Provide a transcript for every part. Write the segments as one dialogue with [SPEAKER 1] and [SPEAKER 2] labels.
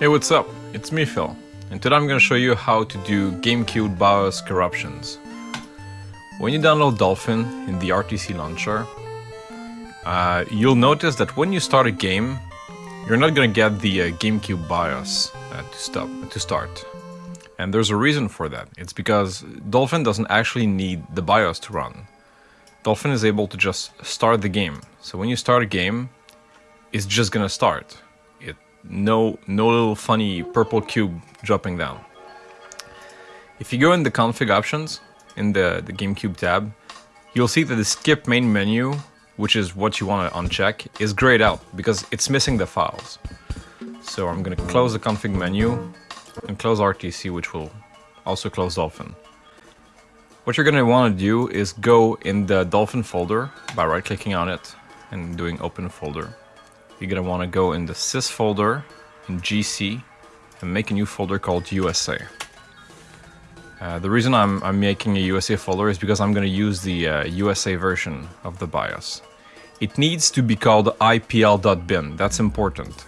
[SPEAKER 1] Hey, what's up? It's me, Phil, and today I'm going to show you how to do GameCube BIOS corruptions. When you download Dolphin in the RTC launcher, uh, you'll notice that when you start a game, you're not going to get the uh, GameCube BIOS uh, to, stop, to start. And there's a reason for that. It's because Dolphin doesn't actually need the BIOS to run. Dolphin is able to just start the game. So when you start a game, it's just gonna start no, no little funny purple cube dropping down. If you go in the config options, in the, the GameCube tab, you'll see that the skip main menu, which is what you want to uncheck, is grayed out because it's missing the files. So I'm going to close the config menu and close RTC, which will also close Dolphin. What you're going to want to do is go in the Dolphin folder by right-clicking on it and doing open folder you're gonna want to go in the sys folder in GC and make a new folder called USA. Uh, the reason I'm, I'm, making a USA folder is because I'm going to use the uh, USA version of the BIOS. It needs to be called ipl.bin, that's important.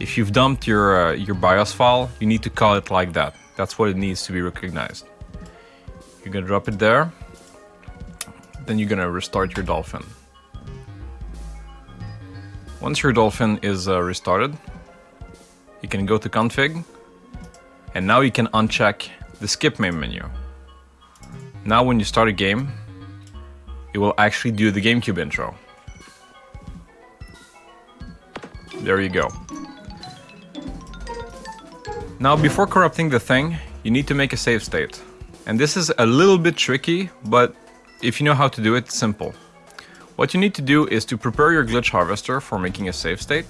[SPEAKER 1] If you've dumped your, uh, your BIOS file, you need to call it like that. That's what it needs to be recognized. You're going to drop it there, then you're going to restart your Dolphin. Once your Dolphin is uh, restarted, you can go to config, and now you can uncheck the skip main menu. Now when you start a game, it will actually do the GameCube intro. There you go. Now before corrupting the thing, you need to make a save state. And this is a little bit tricky, but if you know how to do it, simple. What you need to do is to prepare your glitch harvester for making a save state.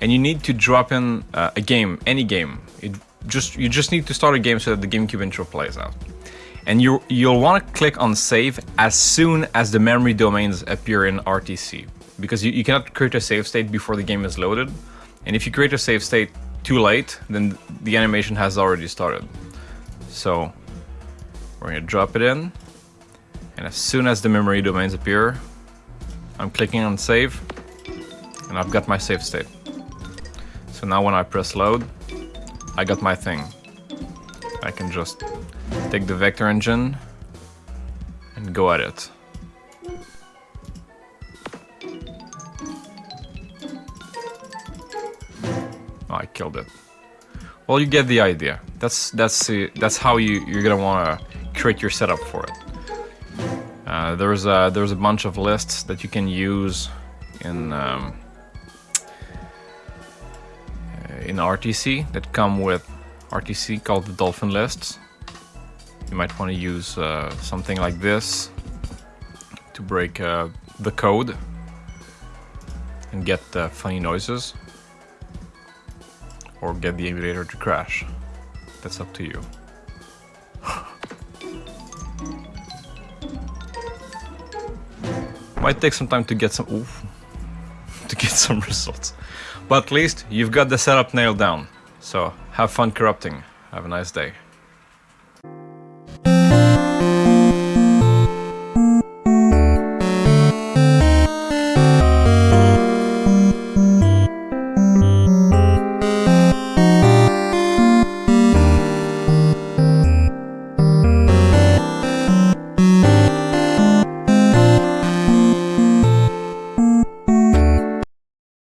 [SPEAKER 1] And you need to drop in uh, a game, any game. It just You just need to start a game so that the GameCube intro plays out. And you, you'll want to click on save as soon as the memory domains appear in RTC. Because you, you cannot create a save state before the game is loaded. And if you create a save state too late, then the animation has already started. So we're going to drop it in. And as soon as the memory domains appear, I'm clicking on save and I've got my save state. So now when I press load, I got my thing. I can just take the vector engine and go at it. Oh, I killed it. Well, you get the idea. That's that's uh, that's how you you're gonna want to create your setup for it. Uh, there's a there's a bunch of lists that you can use in um, uh, in RTC that come with RTC called the Dolphin lists. You might want to use uh, something like this to break uh, the code and get the funny noises or get the emulator to crash. That's up to you. Might take some time to get some oof, to get some results. But at least you've got the setup nailed down. So have fun corrupting. Have a nice day.